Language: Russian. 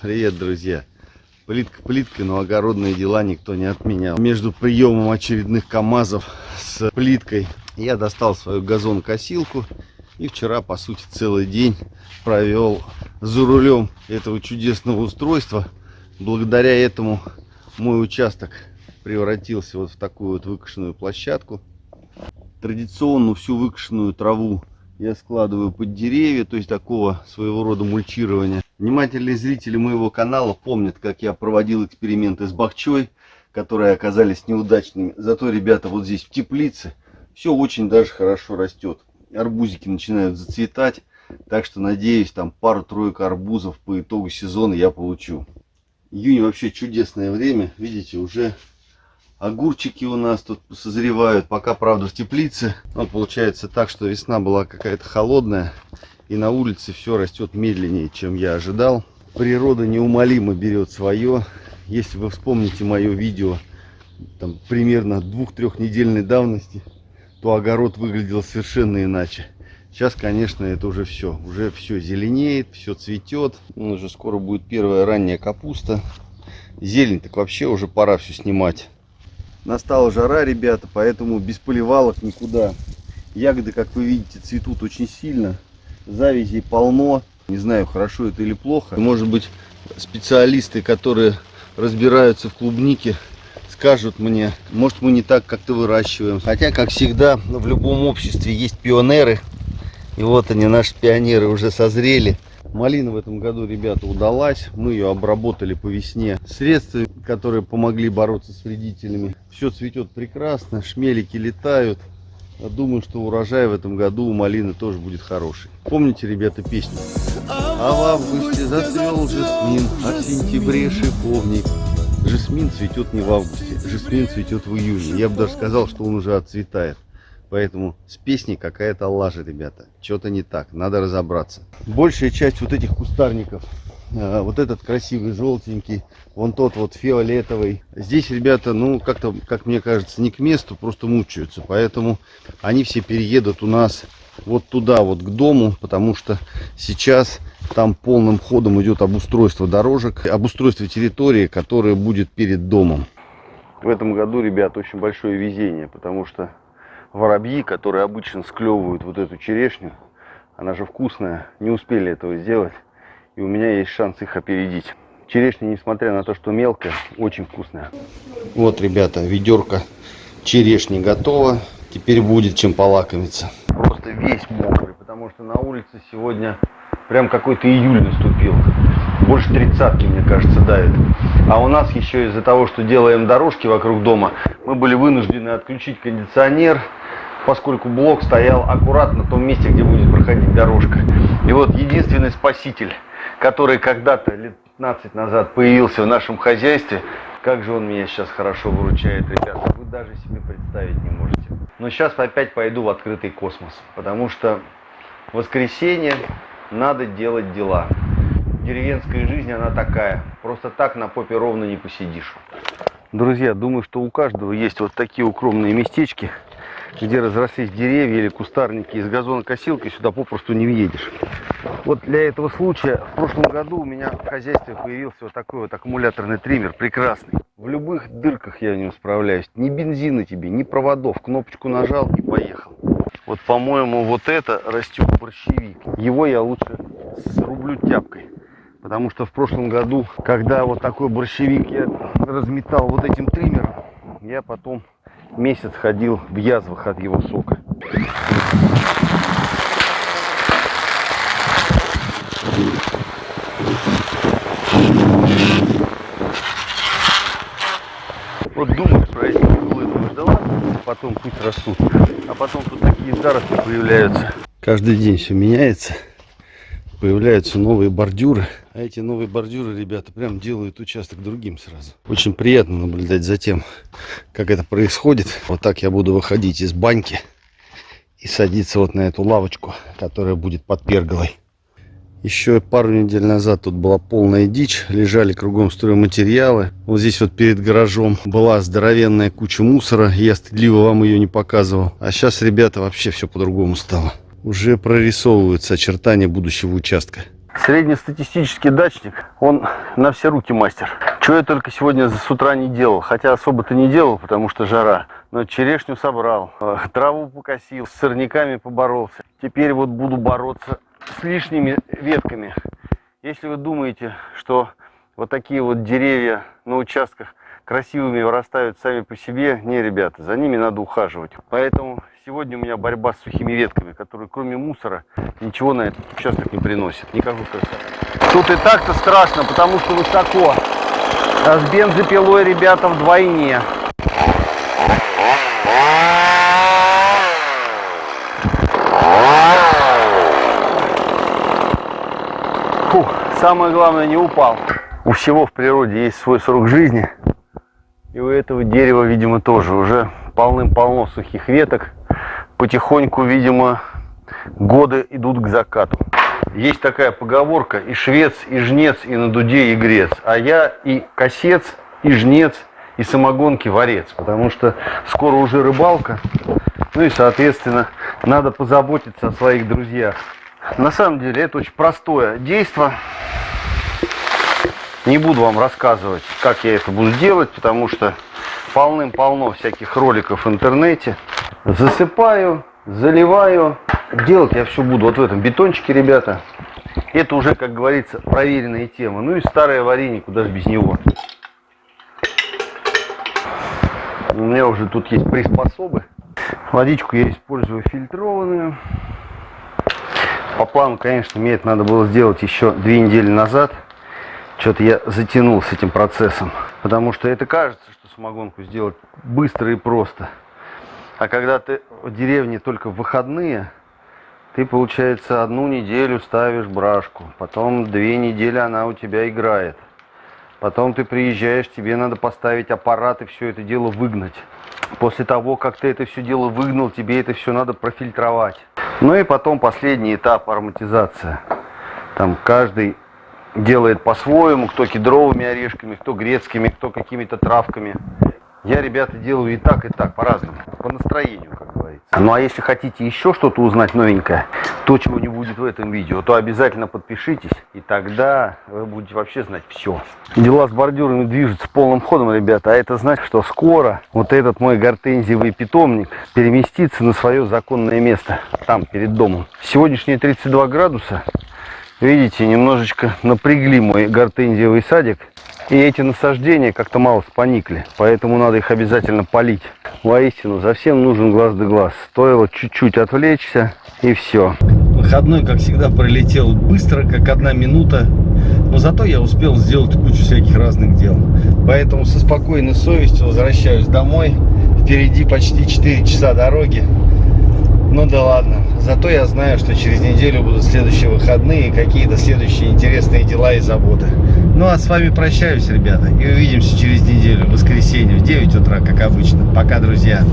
Привет, друзья! Плитка плиткой, но огородные дела никто не отменял. Между приемом очередных КАМАЗов с плиткой я достал свою газонокосилку и вчера, по сути, целый день провел за рулем этого чудесного устройства. Благодаря этому мой участок превратился вот в такую вот выкошенную площадку. Традиционно всю выкошенную траву я складываю под деревья, то есть такого своего рода мульчирования. Внимательные зрители моего канала помнят, как я проводил эксперименты с бахчой, которые оказались неудачными. Зато, ребята, вот здесь в теплице все очень даже хорошо растет. Арбузики начинают зацветать, так что надеюсь, там пару-тройку арбузов по итогу сезона я получу. Июнь вообще чудесное время, видите, уже огурчики у нас тут созревают, пока, правда, в теплице. Но получается так, что весна была какая-то холодная, и на улице все растет медленнее, чем я ожидал. Природа неумолимо берет свое. Если вы вспомните мое видео, там примерно двух-трехнедельной давности, то огород выглядел совершенно иначе. Сейчас, конечно, это уже все. Уже все зеленеет, все цветет. Уже скоро будет первая ранняя капуста. Зелень так вообще уже пора все снимать. Настала жара, ребята, поэтому без поливалок никуда. Ягоды, как вы видите, цветут очень сильно. Завязей полно. Не знаю, хорошо это или плохо. Может быть, специалисты, которые разбираются в клубнике, скажут мне, может мы не так как-то выращиваем. Хотя, как всегда, в любом обществе есть пионеры. И вот они, наши пионеры, уже созрели. Малина в этом году, ребята, удалась. Мы ее обработали по весне. Средства, которые помогли бороться с вредителями. Все цветет прекрасно, шмелики летают. Думаю, что урожай в этом году у малины тоже будет хороший. Помните, ребята, песню? А в августе зацвел жасмин, а в сентябре шиповник. Жасмин цветет не в августе, жасмин цветет в июне. Я бы даже сказал, что он уже отцветает. Поэтому с песней какая-то лажа, ребята. Что-то не так, надо разобраться. Большая часть вот этих кустарников, вот этот красивый желтенький, вон тот вот фиолетовый. Здесь, ребята, ну, как-то, как мне кажется, не к месту, просто мучаются. Поэтому они все переедут у нас вот туда, вот к дому, потому что сейчас там полным ходом идет обустройство дорожек, обустройство территории, которая будет перед домом. В этом году, ребят, очень большое везение, потому что воробьи, которые обычно склевывают вот эту черешню, она же вкусная, не успели этого сделать. И у меня есть шанс их опередить. Черешня, несмотря на то, что мелкая, очень вкусная. Вот, ребята, ведерко черешни готово. Теперь будет чем полакомиться. Просто весь мокрый, потому что на улице сегодня прям какой-то июль наступил. Больше тридцатки, мне кажется, давит. А у нас еще из-за того, что делаем дорожки вокруг дома, мы были вынуждены отключить кондиционер, поскольку блок стоял аккуратно в том месте, где будет проходить дорожка. И вот единственный спаситель, который когда-то лет 15 назад появился в нашем хозяйстве, как же он меня сейчас хорошо выручает, ребята, вы даже себе представить не можете. Но сейчас опять пойду в открытый космос, потому что в воскресенье надо делать дела. Деревенская жизнь, она такая. Просто так на попе ровно не посидишь. Друзья, думаю, что у каждого есть вот такие укромные местечки, где разрослись деревья или кустарники. Из газонокосилки сюда попросту не въедешь. Вот для этого случая в прошлом году у меня в хозяйстве появился вот такой вот аккумуляторный триммер, прекрасный. В любых дырках я в нем справляюсь. Ни бензина тебе, ни проводов. Кнопочку нажал и поехал. Вот, по-моему, вот это растет борщевик. Его я лучше срублю тяпкой. Потому что в прошлом году, когда вот такой борщевик я разметал вот этим триммером, я потом месяц ходил в язвах от его сока. Вот думаешь про эти углы, думаешь, да ладно, потом пусть растут. А потом тут такие заросли появляются. Каждый день все меняется. Появляются новые бордюры. А эти новые бордюры, ребята, прям делают участок другим сразу. Очень приятно наблюдать за тем, как это происходит. Вот так я буду выходить из баньки и садиться вот на эту лавочку, которая будет под перголой. Еще пару недель назад тут была полная дичь, лежали кругом стройматериалы. Вот здесь вот перед гаражом была здоровенная куча мусора, я стыдливо вам ее не показывал. А сейчас, ребята, вообще все по-другому стало. Уже прорисовываются очертания будущего участка. Среднестатистический дачник, он на все руки мастер. Чего я только сегодня с утра не делал. Хотя особо-то не делал, потому что жара. Но черешню собрал, э, траву покосил, с сорняками поборолся. Теперь вот буду бороться с лишними ветками. Если вы думаете, что вот такие вот деревья на участках красивыми вырастают сами по себе, не, ребята, за ними надо ухаживать. Поэтому сегодня у меня борьба с сухими ветками, которые кроме мусора ничего на этот участок не приносят. Никакой красоты. Тут и так-то страшно, потому что высоко. А с бензопилой, ребята, вдвойне. Фух, самое главное не упал. У всего в природе есть свой срок жизни. И у этого дерева, видимо, тоже уже полным-полно сухих веток. Потихоньку, видимо, годы идут к закату. Есть такая поговорка, и швец, и жнец, и на дуде и грец. А я и косец, и жнец, и самогонки варец. Потому что скоро уже рыбалка. Ну и, соответственно, надо позаботиться о своих друзьях. На самом деле это очень простое действие. Не буду вам рассказывать, как я это буду делать, потому что полным-полно всяких роликов в интернете. Засыпаю, заливаю. Делать я все буду вот в этом бетончике, ребята. Это уже, как говорится, проверенная тема. Ну и старое варенье, куда же без него. У меня уже тут есть приспособы. Водичку я использую фильтрованную. По плану, конечно, мне это надо было сделать еще две недели назад. Что-то я затянул с этим процессом. Потому что это кажется, что самогонку сделать быстро и просто. А когда ты в деревне только в выходные, ты, получается, одну неделю ставишь брашку. Потом две недели она у тебя играет. Потом ты приезжаешь, тебе надо поставить аппарат и все это дело выгнать. После того, как ты это все дело выгнал, тебе это все надо профильтровать. Ну и потом последний этап ароматизация. Там каждый делает по-своему, кто кедровыми орешками, кто грецкими, кто какими-то травками. Я, ребята, делаю и так, и так, по-разному, по настроению, как говорится. Ну а если хотите еще что-то узнать новенькое, то, чего не будет в этом видео, то обязательно подпишитесь, и тогда вы будете вообще знать все. Дела с бордюрами движутся полным ходом, ребята, а это значит, что скоро вот этот мой гортензиевый питомник переместится на свое законное место, там, перед домом. Сегодняшние 32 градуса, видите, немножечко напрягли мой гортензиевый садик, и эти насаждения как-то мало споникли, поэтому надо их обязательно полить. Воистину, за всем нужен глаз да глаз. Стоило чуть-чуть отвлечься, и все. Выходной, как всегда, пролетел быстро, как одна минута. Но зато я успел сделать кучу всяких разных дел. Поэтому со спокойной совестью возвращаюсь домой. Впереди почти 4 часа дороги. Ну да ладно. Зато я знаю, что через неделю будут следующие выходные и какие-то следующие интересные дела и заботы. Ну а с вами прощаюсь, ребята. И увидимся через неделю, в воскресенье, в 9 утра, как обычно. Пока, друзья.